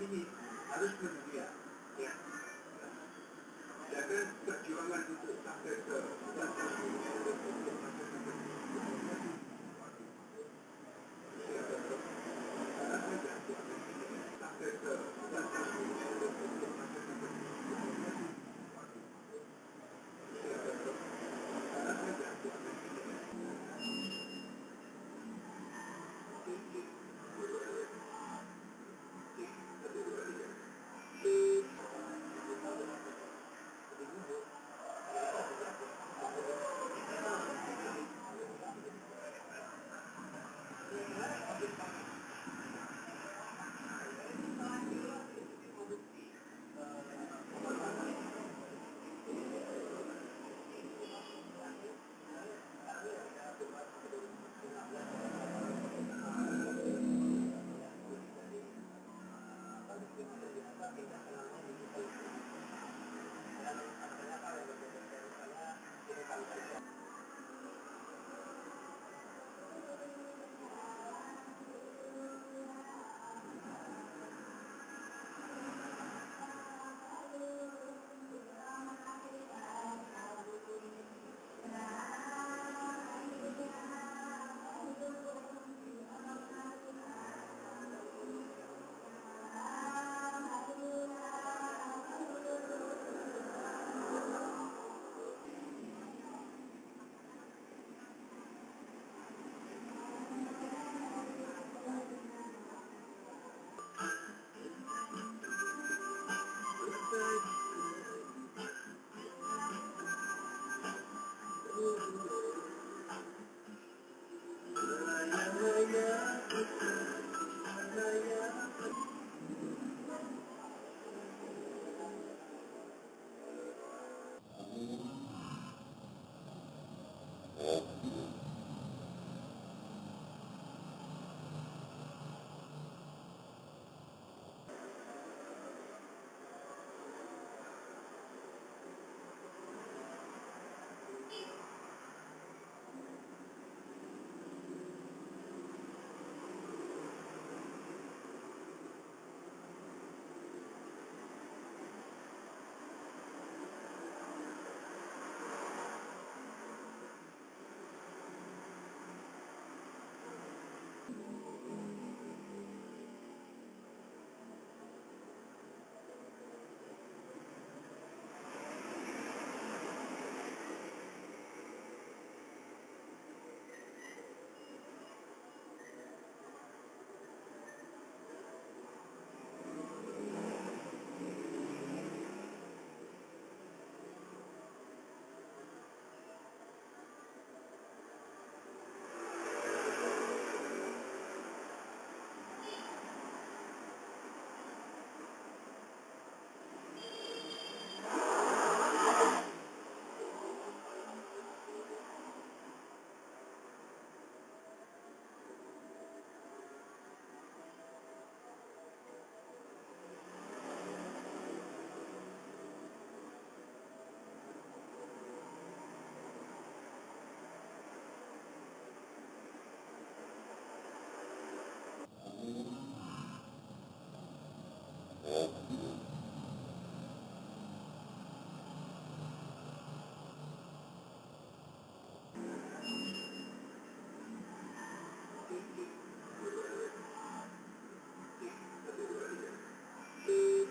ini harus bersedia. Ya.